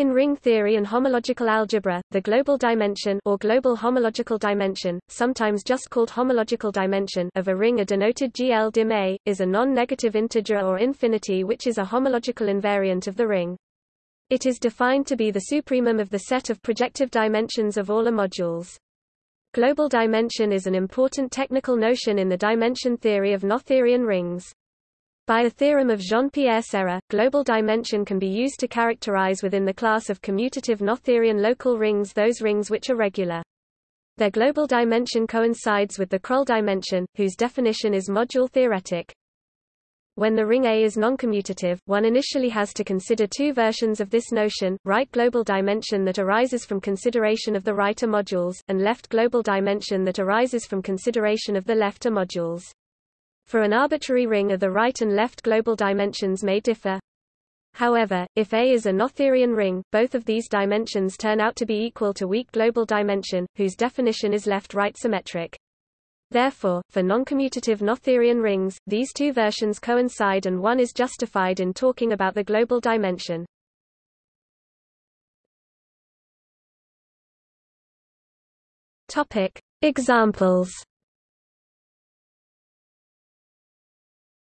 In ring theory and homological algebra, the global dimension or global homological dimension, sometimes just called homological dimension of a ring are denoted GL dim A, is a non-negative integer or infinity which is a homological invariant of the ring. It is defined to be the supremum of the set of projective dimensions of all A modules. Global dimension is an important technical notion in the dimension theory of Noetherian rings. By a theorem of Jean-Pierre Serre, global dimension can be used to characterize within the class of commutative Noetherian local rings those rings which are regular. Their global dimension coincides with the Krull dimension, whose definition is module theoretic. When the ring A is noncommutative, one initially has to consider two versions of this notion, right global dimension that arises from consideration of the right A modules, and left global dimension that arises from consideration of the left A modules. For an arbitrary ring the right and left global dimensions may differ. However, if A is a Noetherian ring, both of these dimensions turn out to be equal to weak global dimension, whose definition is left-right symmetric. Therefore, for noncommutative Noetherian rings, these two versions coincide and one is justified in talking about the global dimension. Topic. Examples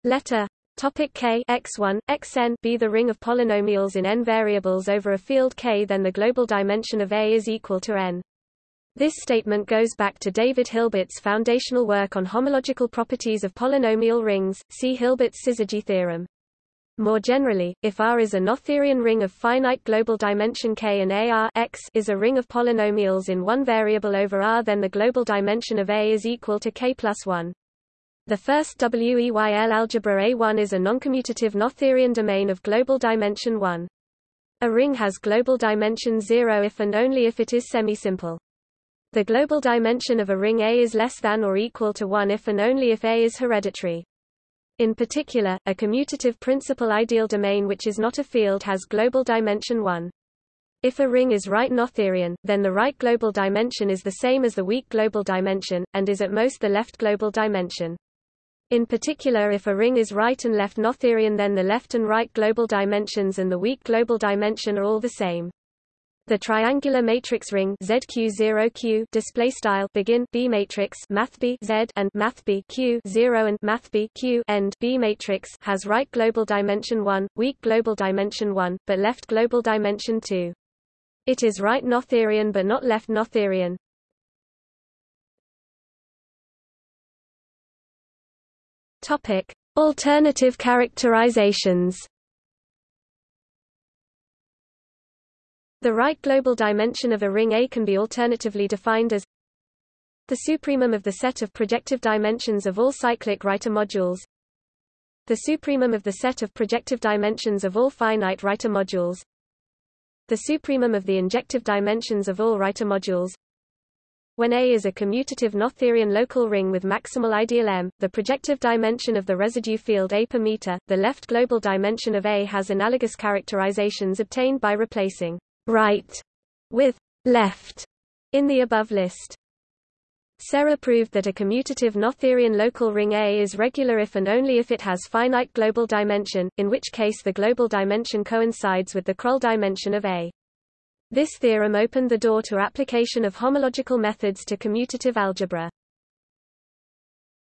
Let a topic k x1 xn be the ring of polynomials in n variables over a field k then the global dimension of A is equal to n. This statement goes back to David Hilbert's foundational work on homological properties of polynomial rings, see Hilbert's syzygy theorem. More generally, if R is a Noetherian ring of finite global dimension K and AR X is a ring of polynomials in one variable over R then the global dimension of A is equal to K plus 1. The first WEYL algebra A1 is a noncommutative Noetherian domain of global dimension 1. A ring has global dimension 0 if and only if it is semi-simple. The global dimension of a ring A is less than or equal to 1 if and only if A is hereditary. In particular, a commutative principal ideal domain which is not a field has global dimension 1. If a ring is right Noetherian, then the right global dimension is the same as the weak global dimension, and is at most the left global dimension. In particular if a ring is right and left Noetherian then the left and right global dimensions and the weak global dimension are all the same. The triangular matrix ring ZQ0Q display style begin B matrix math B Z and math B Q 0 and math B Q end B matrix has right global dimension 1, weak global dimension 1, but left global dimension 2. It is right Noetherian but not left Noetherian. Topic: Alternative characterizations. The right global dimension of a ring A can be alternatively defined as the supremum of the set of projective dimensions of all cyclic A modules the supremum of the set of projective dimensions of all finite A modules the supremum of the injective dimensions of all A modules when A is a commutative Noetherian local ring with maximal ideal M, the projective dimension of the residue field A per meter, the left global dimension of A has analogous characterizations obtained by replacing right with left in the above list. Serre proved that a commutative Noetherian local ring A is regular if and only if it has finite global dimension, in which case the global dimension coincides with the Krull dimension of A. This theorem opened the door to application of homological methods to commutative algebra.